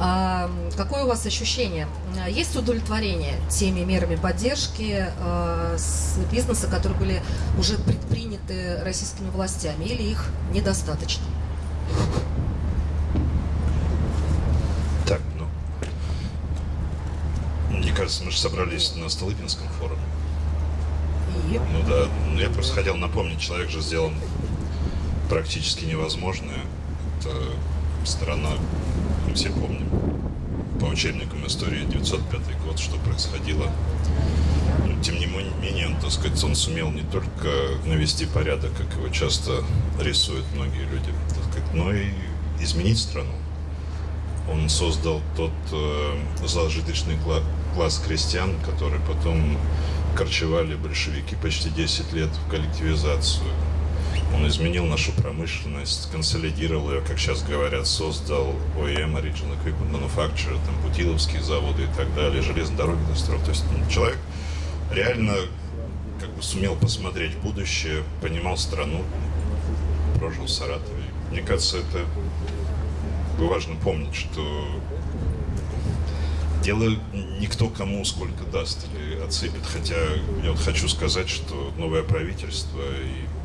А, какое у вас ощущение? Есть удовлетворение теми мерами поддержки а, с бизнеса, которые были уже предприняты российскими властями, или их недостаточно? Так, ну, мне кажется, мы же собрались на Столыпинском форуме. И? Ну да, ну, я просто хотел напомнить, человек же сделал практически невозможное. Это страна, все помним, по учебникам истории 905 год, что происходило. Но, тем не менее, он, так сказать, он сумел не только навести порядок, как его часто рисуют многие люди, так сказать, но и изменить страну. Он создал тот э, зажиточный класс крестьян, который потом корчевали большевики почти 10 лет в коллективизацию он изменил нашу промышленность, консолидировал ее, как сейчас говорят, создал OEM, Original Equipment Manufacturer, там, Путиловские заводы и так далее, железные дороги достроил. То есть ну, человек реально как бы сумел посмотреть будущее, понимал страну, прожил в Саратове. Мне кажется, это важно помнить, что дело никто кому сколько даст или отсыпет. Хотя я вот хочу сказать, что новое правительство и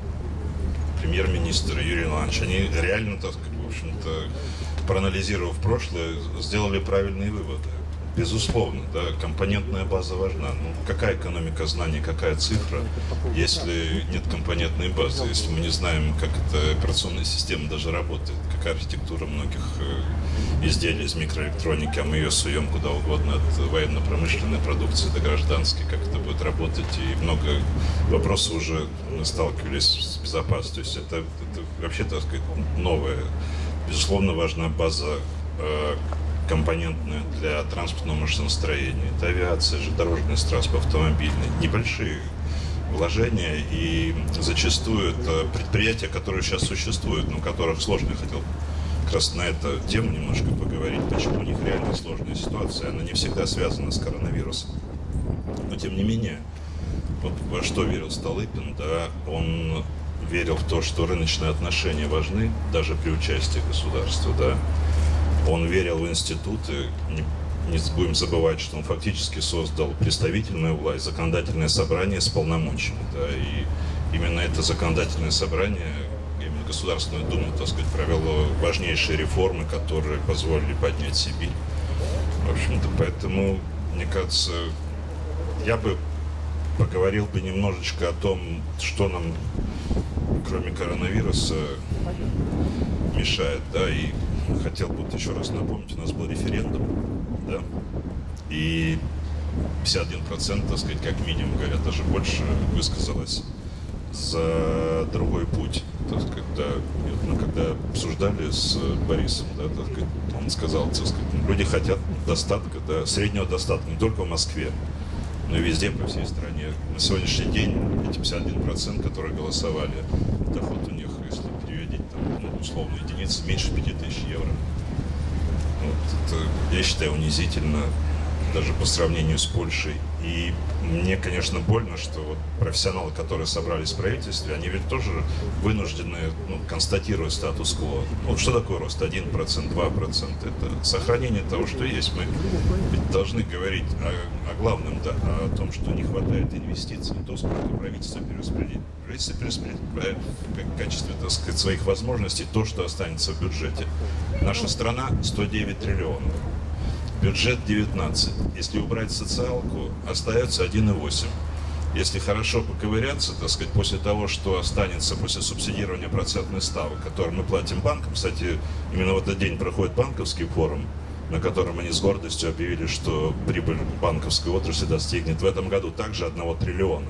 премьер-министр Юрий Иванович, они реально, так сказать, в общем-то, проанализировав прошлое, сделали правильные выводы. Безусловно, да, компонентная база важна. Ну, какая экономика знаний, какая цифра, если нет компонентной базы, если мы не знаем, как эта операционная система даже работает, какая архитектура многих э, изделий из микроэлектроники, а мы ее суем куда угодно, от военно-промышленной продукции до гражданской, как это будет работать, и много вопросов уже мы сталкивались с безопасностью. То есть это, это вообще, так сказать, новое. Безусловно, важна база компонентная для транспортного машиностроения. Это авиация, же дорожный транспорт, автомобильный. Небольшие вложения и зачастую это предприятия, которые сейчас существуют, но которых сложно, я хотел как раз на эту тему немножко поговорить, почему у них реально сложная ситуация, она не всегда связана с коронавирусом. Но тем не менее, вот во что верил Столыпин, да, он верил в то, что рыночные отношения важны, даже при участии государства, да, он верил в институты, не, не будем забывать, что он фактически создал представительную власть, законодательное собрание с полномочиями. Да, и именно это законодательное собрание, именно Государственную Думу, так сказать, провело важнейшие реформы, которые позволили поднять Сибирь. В общем-то, поэтому, мне кажется, я бы поговорил бы немножечко о том, что нам, кроме коронавируса, мешает, да, и хотел бы вот еще раз напомнить, у нас был референдум, да, и 51%, так сказать, как минимум, говорят, даже больше высказалось за другой путь. Так сказать, да, мы когда обсуждали с Борисом, да, так сказать, он сказал, так сказать, люди хотят достатка, да, среднего достатка, не только в Москве, но и везде, по всей стране. На сегодняшний день эти 51%, которые голосовали, доход у них условно, единицы меньше 5000 евро. Вот, это, я считаю, унизительно даже по сравнению с Польшей. И мне, конечно, больно, что вот профессионалы, которые собрались в правительстве, они ведь тоже вынуждены ну, констатировать статус-кво. Вот что такое рост? 1%, 2%? Это сохранение того, что есть. Мы ведь должны говорить о, о главном, да, о том, что не хватает инвестиций, то, сколько правительство перераспределит. Правительство перераспределяет в качестве, так сказать, своих возможностей то, что останется в бюджете. Наша страна 109 триллионов бюджет 19. Если убрать социалку, остается 1,8. Если хорошо поковыряться, так сказать, после того, что останется после субсидирования процентных ставок, которые мы платим банкам, кстати, именно в этот день проходит банковский форум, на котором они с гордостью объявили, что прибыль банковской отрасли достигнет в этом году также 1 триллиона.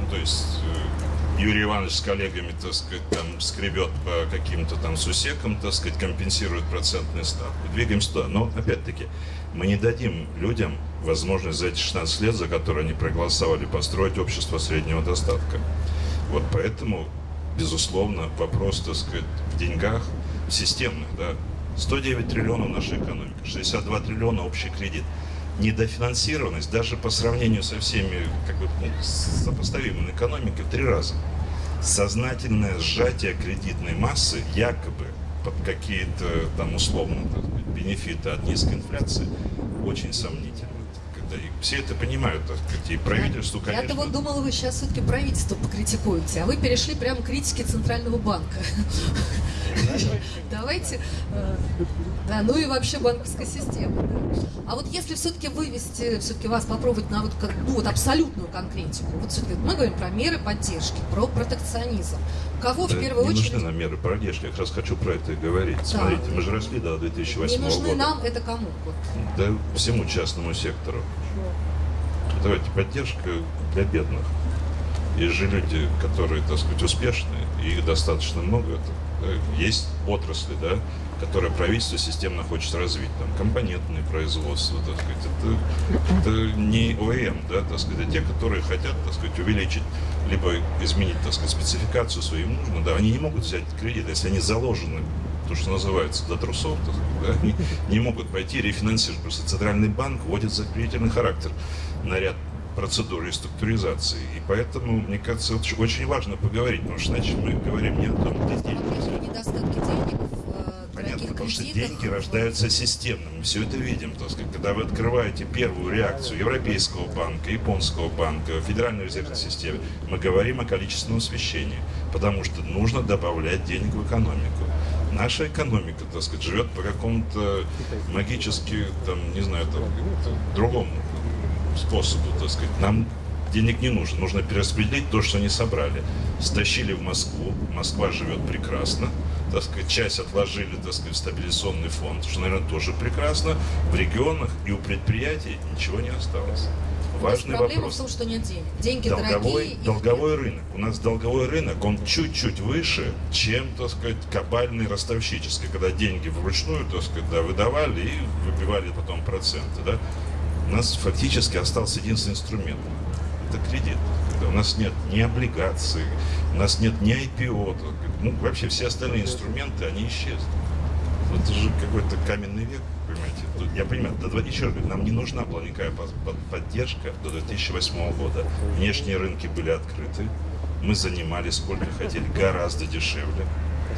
Ну, то есть э, Юрий Иванович с коллегами, так сказать, там скребет по каким-то там сусекам, так сказать, компенсирует процентные ставки. Двигаемся туда. Но, опять-таки, мы не дадим людям возможность за эти 16 лет, за которые они проголосовали, построить общество среднего достатка. Вот поэтому, безусловно, вопрос, так сказать, в деньгах системных, да, 109 триллионов нашей экономики, 62 триллиона общий кредит недофинансированность даже по сравнению со всеми как бы, ну, сопоставимыми экономикой в три раза. Сознательное сжатие кредитной массы якобы под какие-то там условно так сказать, бенефиты от низкой инфляции очень сомнительны. Когда и все это понимают, так сказать, и правительству, конечно... Я-то вот думала, вы сейчас все-таки правительство покритикуете, а вы перешли прямо к критике Центрального банка. Давайте, э, да, ну и вообще банковской системы. Да. А вот если все-таки вывести, все-таки вас попробовать на вот, как, ну, вот абсолютную конкретику, вот все-таки мы говорим про меры поддержки, про протекционизм. Кого да, в первую не очередь... нужны нам меры поддержки, я как раз хочу про это и говорить. Да. Смотрите, мы же росли до 2008 не нужны года. нам, это кому? Вот. Да всему частному сектору. Давайте, поддержка для бедных. Есть же люди, которые, так сказать, успешные, и их достаточно много. Это есть отрасли, да, которые правительство системно хочет развить, там, компонентные производства, так сказать, это, это не ОЭМ, да, так сказать, а те, которые хотят, так сказать, увеличить, либо изменить, так сказать, спецификацию свою, им нужно, да, они не могут взять кредит, если они заложены, то, что называется, до трусов, так сказать, да, они не могут пойти рефинансировать, просто Центральный банк вводит закрепительный характер на ряд процедуры реструктуризации. И поэтому, мне кажется, очень важно поговорить, потому что иначе мы говорим не о том, где деньги. Недостатки денег э, Понятно, потому что деньги рождаются системно. Мы все это видим. Так сказать, когда вы открываете первую реакцию Европейского банка, Японского банка, Федеральной резервной системы, мы говорим о количественном освещении, потому что нужно добавлять денег в экономику. Наша экономика, так сказать, живет по какому-то магически, там, не знаю, там, другому способу, так сказать. Нам денег не нужно, нужно перераспределить то, что они собрали. Стащили в Москву, Москва живет прекрасно, так сказать, часть отложили, так сказать, в стабилизационный фонд, что, наверное, тоже прекрасно. В регионах и у предприятий ничего не осталось. Важный проблема вопрос. в том, что нет денег. Деньги долговой, дорогие. Долговой их... рынок. У нас долговой рынок, он чуть-чуть выше, чем, так сказать, кабальный ростовщический, когда деньги вручную, так сказать, да, выдавали и выбивали потом проценты, да у нас фактически остался единственный инструмент. Это кредит. У нас нет ни облигаций, у нас нет ни IPO, ну, вообще все остальные инструменты, они исчезли. Это же какой-то каменный век, понимаете. Я понимаю, до, еще раз говорю, нам не нужна была никакая поддержка до 2008 года. Внешние рынки были открыты, мы занимали сколько хотели, гораздо дешевле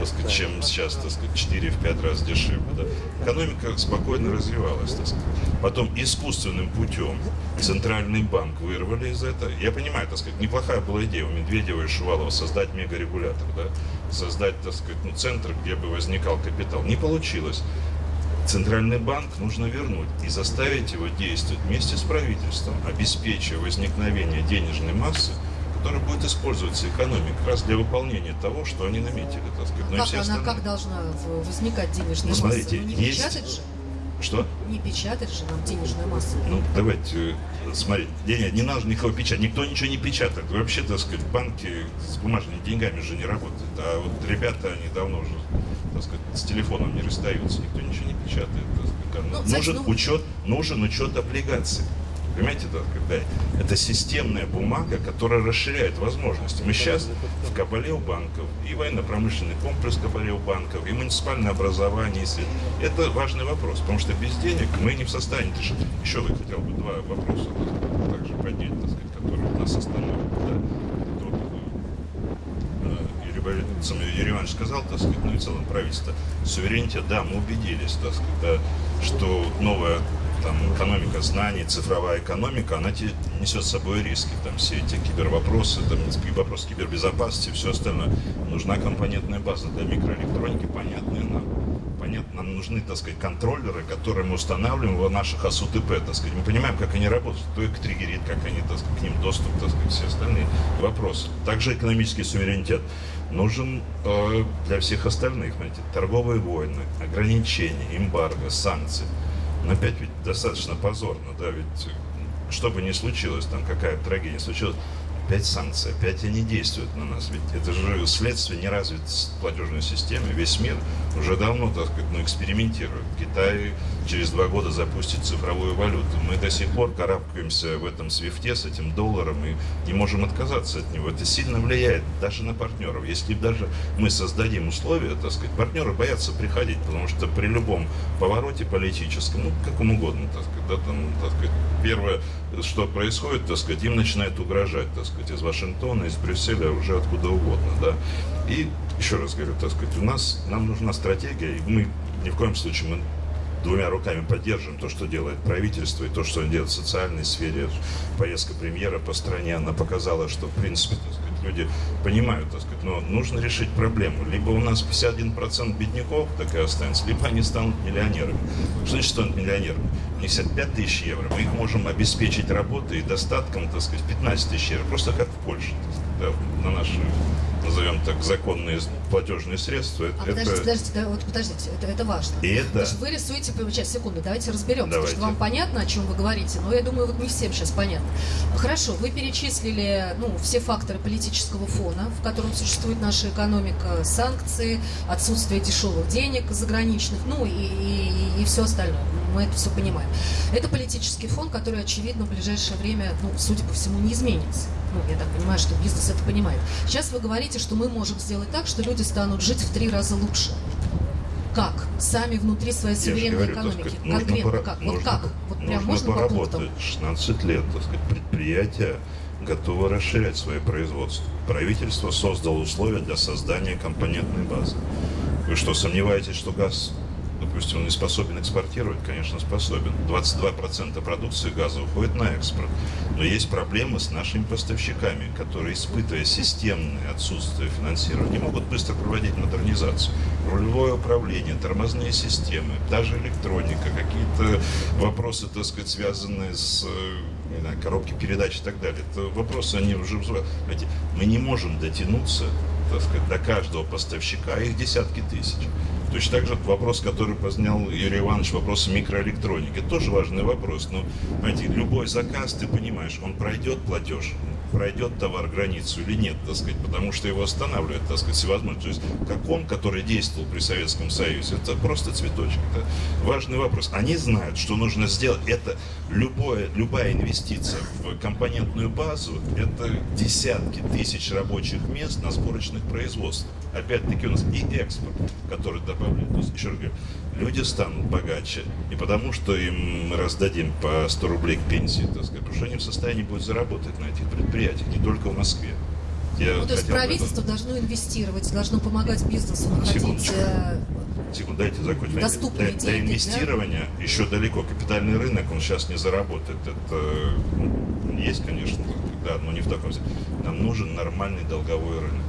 так сказать, чем сейчас, так сказать, 4-5 раз дешевле. Да? Экономика спокойно развивалась, так сказать. Потом искусственным путем Центральный банк вырвали из этого. Я понимаю, так сказать, неплохая была идея у Медведева и Шувалова создать мегарегулятор, да? создать, так сказать, ну, центр, где бы возникал капитал. Не получилось. Центральный банк нужно вернуть и заставить его действовать вместе с правительством, обеспечивая возникновение денежной массы, которая будет использоваться экономикой как раз для выполнения того, что они наметили, так сказать. Но как она остальные... как должна возникать денежная ну, смотрите, масса? Ну, не есть... печатать же? Что? Не печатать же нам денежную массу. Ну, давайте, э, смотрите, не, не надо никого печатать, никто ничего не печатает. Вообще, так сказать, банки с бумажными деньгами же не работают. А вот ребята, они давно уже, так сказать, с телефоном не расстаются, никто ничего не печатает. Ну, нужен, ну... учет, нужен учет облигаций. Понимаете, да, когда это системная бумага, которая расширяет возможности. Мы сейчас в Кабале у банков, и военно-промышленный комплекс Кабале у банков, и муниципальное образование. Если... Это важный вопрос, потому что без денег мы не в состоянии решить. Еще я хотел бы два вопроса также поднять, так сказать, которые нас остановят. Да? Юрий Иванович сказал, так сказать, ну и в целом правительство, суверенитет, да, мы убедились, так сказать, да, что новая там, экономика знаний, цифровая экономика, она несет с собой риски. Там все эти кибервопросы, там, вопрос кибербезопасности, все остальное. Нужна компонентная база для микроэлектроники, понятная нам. Понятно, нам нужны, так сказать, контроллеры, которые мы устанавливаем в наших АСУТП, так сказать. Мы понимаем, как они работают, кто их триггерит, как они, так сказать, к ним доступ, так сказать, все остальные вопросы. Также экономический суверенитет нужен э, для всех остальных, знаете, торговые войны, ограничения, эмбарго, санкции – но опять ведь достаточно позорно, да, ведь что бы ни случилось, там какая трагедия случилась, опять санкции, опять они действуют на нас. Ведь это же следствие неразвитой платежной системы. Весь мир уже давно, так сказать, ну, экспериментирует. Китай через два года запустит цифровую валюту. Мы до сих пор карабкаемся в этом свифте с этим долларом и не можем отказаться от него. Это сильно влияет даже на партнеров. Если даже мы создадим условия, так сказать, партнеры боятся приходить, потому что при любом повороте политическом, ну, каком угодно, так сказать, да, там, так сказать, первое, что происходит, так сказать, им начинает угрожать, так сказать, из Вашингтона, из Брюсселя, уже откуда угодно, да. И еще раз говорю, так сказать, у нас, нам нужна стратегия, и мы ни в коем случае мы двумя руками поддерживаем то, что делает правительство, и то, что он делает в социальной сфере. Поездка премьера по стране, она показала, что, в принципе, так сказать, люди понимают, так сказать, но нужно решить проблему. Либо у нас 51% бедняков так и останется, либо они станут миллионерами. Что значит станут миллионерами? У них 55 тысяч евро, мы их можем обеспечить работой и достатком, так сказать, 15 тысяч евро, просто как в Польше, так сказать, да, на наши назовем так, законные платежные средства. А это... подождите, подождите, да, вот подождите, это, это важно. И это... То есть вы рисуете, сейчас, секунду, давайте разберемся, давайте. потому что вам понятно, о чем вы говорите, но я думаю, вот не всем сейчас понятно. Хорошо, вы перечислили ну, все факторы политического фона, в котором существует наша экономика, санкции, отсутствие дешевых денег заграничных, ну и, и, и все остальное. Мы это все понимаем. Это политический фон, который, очевидно, в ближайшее время, ну, судя по всему, не изменится. Ну, я так понимаю, что бизнес это понимает. Сейчас вы говорите, что мы можем сделать так, что люди станут жить в три раза лучше. Как? Сами внутри своей суверенной экономики. Сказать, Конкретно нужно как? Нужно, вот как? Вот нужно прям можно поработать. по пунктам? 16 лет, так сказать, предприятия готовы расширять свое производство. Правительство создало условия для создания компонентной базы. Вы что, сомневаетесь, что газ Допустим, он не способен экспортировать, конечно, способен. 22% продукции газа уходит на экспорт. Но есть проблемы с нашими поставщиками, которые, испытывая системное отсутствие финансирования, могут быстро проводить модернизацию. Рулевое управление, тормозные системы, даже электроника, какие-то вопросы, так сказать, связанные с э, знаю, коробки передач и так далее. Это вопросы, они уже взвод. Мы не можем дотянуться так сказать, до каждого поставщика, их десятки тысяч. Точно так же вопрос, который поднял Юрий Иванович, вопрос микроэлектроники. Тоже важный вопрос. Но, знаете, любой заказ, ты понимаешь, он пройдет платеж, пройдет товар границу или нет, так сказать, потому что его останавливает, так сказать, всевозможно. То есть, как он, который действовал при Советском Союзе, это просто цветочек. Это важный вопрос. Они знают, что нужно сделать. Это любое, любая инвестиция в компонентную базу, это десятки тысяч рабочих мест на сборочных производствах. Опять-таки у нас и экспорт, который добавляет. То есть, еще раз говорю, люди станут богаче не потому, что им мы раздадим по 100 рублей к пенсии, так сказать, потому что они в состоянии будут заработать на этих предприятиях, не только в Москве. Я ну, то есть правительство должно инвестировать, должно помогать бизнесу находить Секундочку. Э, Секунду, дайте закончить. Доступные до, деньги, до инвестирования да? еще далеко. Капитальный рынок, он сейчас не заработает. Это ну, есть, конечно, да, но не в таком. Нам нужен нормальный долговой рынок.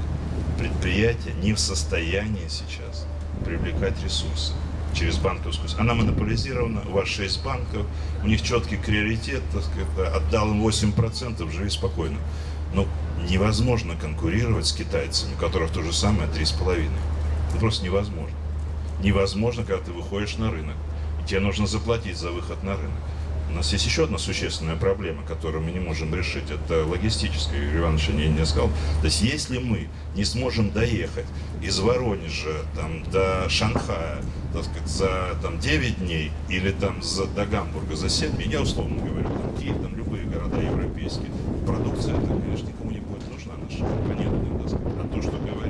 Предприятие не в состоянии сейчас привлекать ресурсы через банковскую. Она монополизирована, у вас 6 банков, у них четкий приоритет, так сказать, отдал им 8%, живи спокойно. Но невозможно конкурировать с китайцами, у которых то же самое 3,5%. Это просто невозможно. Невозможно, когда ты выходишь на рынок, тебе нужно заплатить за выход на рынок. У нас есть еще одна существенная проблема, которую мы не можем решить. Это логистическая, Юрий Иванович не, сказал. То есть если мы не сможем доехать из Воронежа там, до Шанхая так сказать, за там, 9 дней или там, за, до Гамбурга за 7 дней, я условно говорю, там, Киев, там, любые города европейские, продукция, это, конечно, никому не будет нужна наша, понятно. А то, что говорит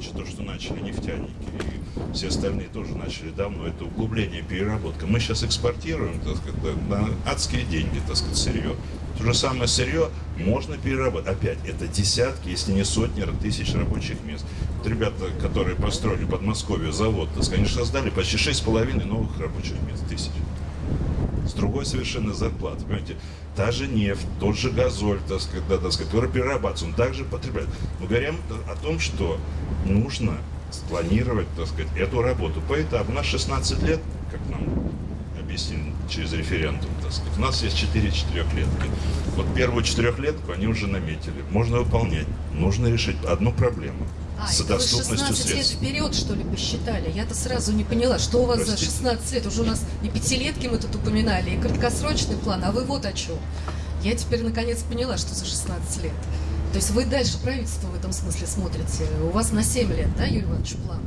Юрий Иванович, то, что начали нефтяники и все остальные тоже начали давно, это углубление, переработка. Мы сейчас экспортируем, так сказать, на адские деньги, так сказать, сырье. То же самое сырье можно переработать. Опять, это десятки, если не сотни тысяч рабочих мест. Вот ребята, которые построили в Подмосковье завод, так сказать, они создали почти 6,5 новых рабочих мест, тысяч. С другой совершенно зарплаты. Понимаете, та же нефть, тот же газоль, так сказать, да, так сказать, который перерабатывается, он также потребляет. Мы говорим о том, что нужно спланировать, так сказать, эту работу по этапу. У нас 16 лет, как нам объяснили через референдум, так сказать. У нас есть 4 четырехлетки. Вот первую четырехлетку они уже наметили. Можно выполнять. Нужно решить одну проблему – а, с доступностью 16 лет вперед, что ли, посчитали? Я-то сразу не поняла, что у вас Простите. за 16 лет? Уже у нас и пятилетки мы тут упоминали, и краткосрочный план, а вы вот о чем. Я теперь наконец поняла, что за 16 лет. То есть вы дальше правительство в этом смысле смотрите. У вас на 7 лет, да, Юрий Иванович, план?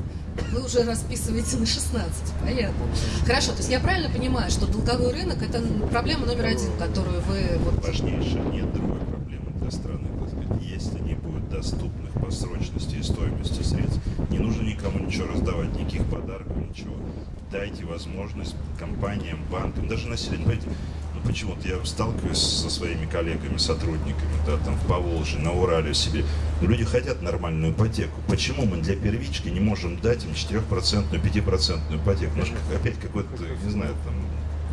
Вы уже расписываете на 16, понятно. Хорошо, то есть я правильно понимаю, что долговой рынок – это проблема номер один, которую вы... Вот... Важнейшая, нет другой проблемы для страны. Не будет доступных по срочности и стоимости средств, не нужно никому ничего раздавать, никаких подарков, ничего. Дайте возможность компаниям, банкам, даже населению. Понимаете, ну, почему-то я сталкиваюсь со своими коллегами, сотрудниками, да, там в Поволжье, на Урале себе. Люди хотят нормальную ипотеку. Почему мы для первички не можем дать им 4%, 5% ипотеку? Ну, опять какой-то, не знаю, там,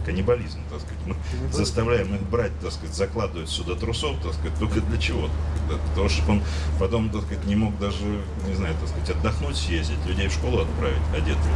каннибализм, так сказать. Мы заставляем их брать, так сказать, закладывать сюда трусов, так сказать, только для чего? Да, потому что он потом, так сказать, не мог даже, не знаю, так сказать, отдохнуть, съездить, людей в школу отправить одетых.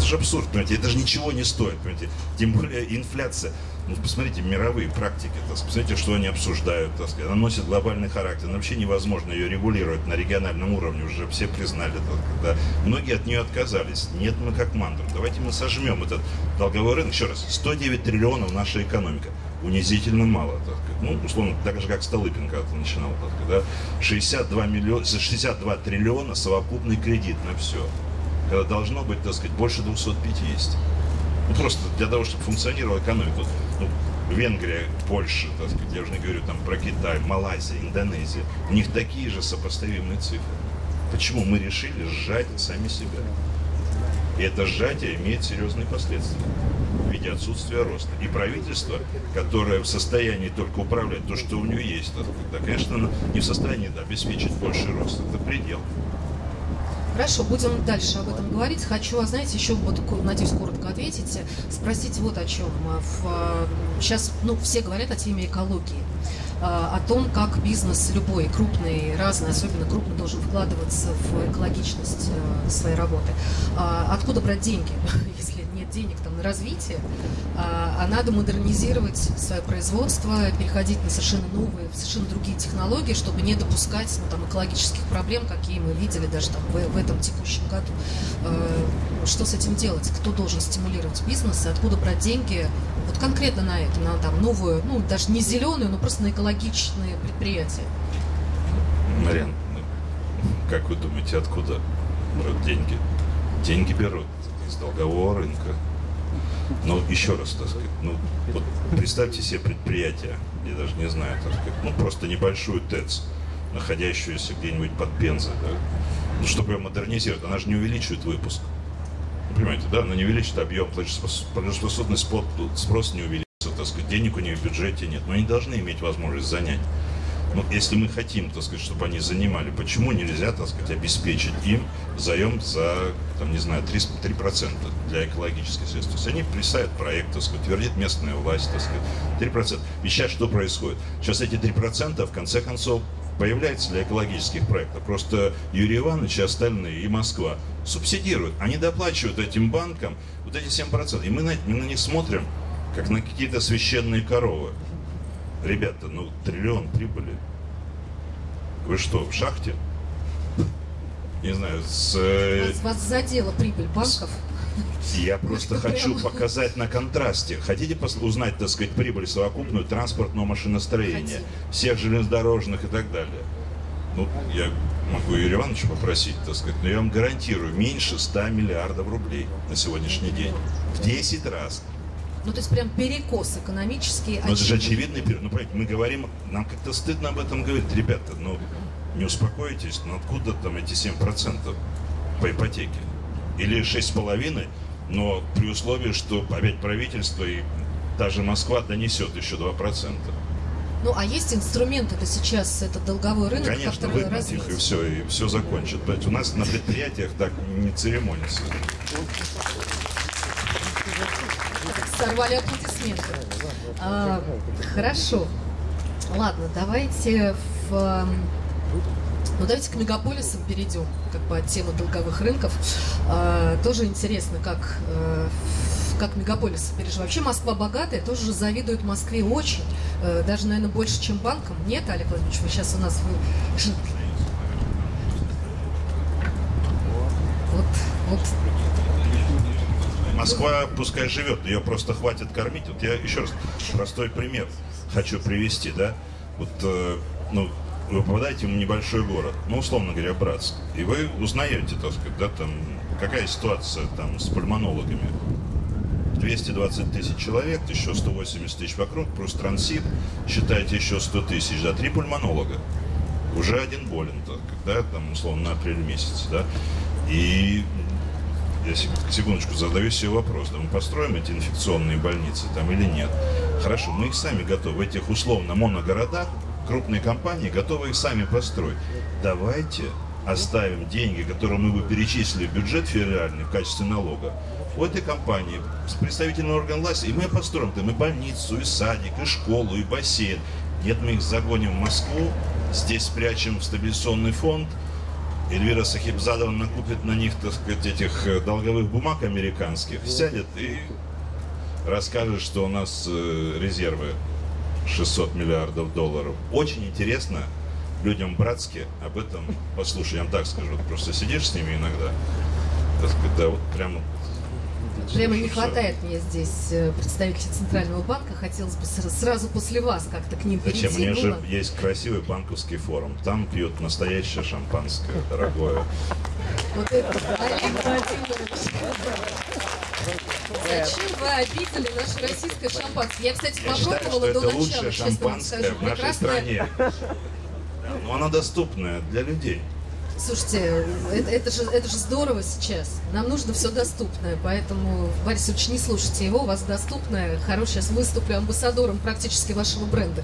Это же абсурд, понимаете, это же ничего не стоит, понимаете. Тем более инфляция. Ну, посмотрите, мировые практики, так посмотрите, что они обсуждают, так сказать. Она носит глобальный характер. Но вообще невозможно ее регулировать на региональном уровне, уже все признали. Так, да. Многие от нее отказались. Нет, мы как мантру. Давайте мы сожмем этот долговой рынок. Еще раз, 109 триллионов наша экономика. Унизительно мало, так сказать. Ну, условно, так же, как Столыпин когда-то начинал, так да. 62, миллион, 62 триллиона совокупный кредит на все должно быть, так сказать, больше 250. Ну, просто для того, чтобы функционировала экономика. Ну, Венгрия, Польша, так сказать, я уже не говорю там про Китай, Малайзия, Индонезия. У них такие же сопоставимые цифры. Почему мы решили сжать сами себя? И это сжатие имеет серьезные последствия в виде отсутствия роста. И правительство, которое в состоянии только управлять то, что у него есть, да, конечно, не в состоянии да, обеспечить больший рост. Это предел. Хорошо, будем дальше об этом говорить. Хочу, знаете, еще, вот, надеюсь, коротко ответить, спросить вот о чем. Сейчас, ну, все говорят о теме экологии о том, как бизнес любой, крупный, разный, особенно крупный, должен вкладываться в экологичность своей работы. Откуда брать деньги, денег там на развитие, а, а надо модернизировать свое производство, переходить на совершенно новые, совершенно другие технологии, чтобы не допускать ну, там, экологических проблем, какие мы видели даже там, в, в этом текущем году. А, что с этим делать? Кто должен стимулировать бизнес? Откуда брать деньги вот конкретно на это, на там, новую, ну даже не зеленую, но просто на экологичные предприятия? Марин, как вы думаете, откуда берут деньги? Деньги берут с долгового рынка. Но еще раз, так сказать, ну, вот представьте себе предприятие, я даже не знаю, так сказать, ну, просто небольшую ТЭЦ, находящуюся где-нибудь под Пензой, да, ну, чтобы ее модернизировать, она же не увеличивает выпуск. Вы понимаете, да, она не увеличит объем, платежеспособный спрос не увеличится, так сказать, денег у нее в бюджете нет, но они должны иметь возможность занять ну, если мы хотим, так сказать, чтобы они занимали, почему нельзя, так сказать, обеспечить им заем за, там, не знаю, 3%, 3% для экологических средств? То есть они представят проект, так сказать, твердит местная власть, так сказать, 3%. И сейчас что происходит? Сейчас эти 3% в конце концов появляются для экологических проектов. Просто Юрий Иванович и остальные, и Москва субсидируют. Они доплачивают этим банкам вот эти 7%. И мы на, мы на них смотрим, как на какие-то священные коровы. Ребята, ну триллион прибыли. Вы что, в шахте? Не знаю, с... Э, вас, вас задела прибыль банков? Я просто хочу показать на контрасте. Хотите узнать, так сказать, прибыль совокупную транспортного машиностроения, всех железнодорожных и так далее? Ну, я могу Юрия Ивановича попросить, так сказать, но я вам гарантирую, меньше 100 миллиардов рублей на сегодняшний день. В 10 раз. Ну, то есть прям перекос экономический. Ну, это же очевидный перекос. Ну, понимаете, мы говорим, нам как-то стыдно об этом говорить. Ребята, ну, не успокойтесь, ну, откуда там эти 7% по ипотеке? Или 6,5%, но при условии, что опять правительство и даже Москва донесет еще 2%. Ну, а есть инструменты это сейчас, это долговой рынок, Конечно, выгнать их и все, и все закончит. У нас на предприятиях так не церемонится сорвали аплодисменты. А, хорошо. Ладно, давайте в... Ну, давайте к мегаполисам перейдем, как бы от темы долговых рынков. А, тоже интересно, как, а, как мегаполисы переживают. Вообще Москва богатая, тоже же завидует Москве очень. А, даже, наверное, больше, чем банкам. Нет, Олег Владимирович, вы сейчас у нас... Вы... Вот, вот Москва пускай живет, ее просто хватит кормить. Вот я еще раз простой пример хочу привести, да. Вот, э, ну, вы попадаете в небольшой город, ну, условно говоря, Братск, и вы узнаете, так сказать, да, там, какая ситуация там с пульмонологами. 220 тысяч человек, еще 180 тысяч вокруг, плюс трансит, считайте еще 100 тысяч, да, три пульмонолога. Уже один болен, да, там, условно, на апрель месяц, да. И я секундочку задаю себе вопрос, да мы построим эти инфекционные больницы там или нет? Хорошо, мы их сами готовы. В этих условно моногородах крупные компании готовы их сами построить. Давайте оставим деньги, которые мы бы перечислили в бюджет федеральный в качестве налога, у этой компании с представительным органом власти, и мы построим там и больницу, и садик, и школу, и бассейн. Нет, мы их загоним в Москву, здесь спрячем в стабилизационный фонд, Эльвира Сахибзадова накупит на них, так сказать, этих э, долговых бумаг американских, сядет и расскажет, что у нас э, резервы 600 миллиардов долларов. Очень интересно людям братски об этом послушать. Я вам так скажу, просто сидишь с ними иногда, так сказать, да, вот прямо Прямо не хватает мне здесь э, представителей Центрального банка. Хотелось бы сразу после вас как-то к ним перейти. Зачем? У них же есть красивый банковский форум. Там пьют настоящее шампанское, дорогое. Вот это, Олег Владимирович. Зачем вы обидели наше российское шампанское? Я, кстати, попробовала Я считаю, что до это начала, лучшее шампанское в нашей стране. Но оно доступное для людей. Слушайте, это, это, же, это же здорово сейчас. Нам нужно все доступное, поэтому, Борис Ильич, не слушайте его, у вас доступное. Хорошее, сейчас выступлю амбассадором практически вашего бренда.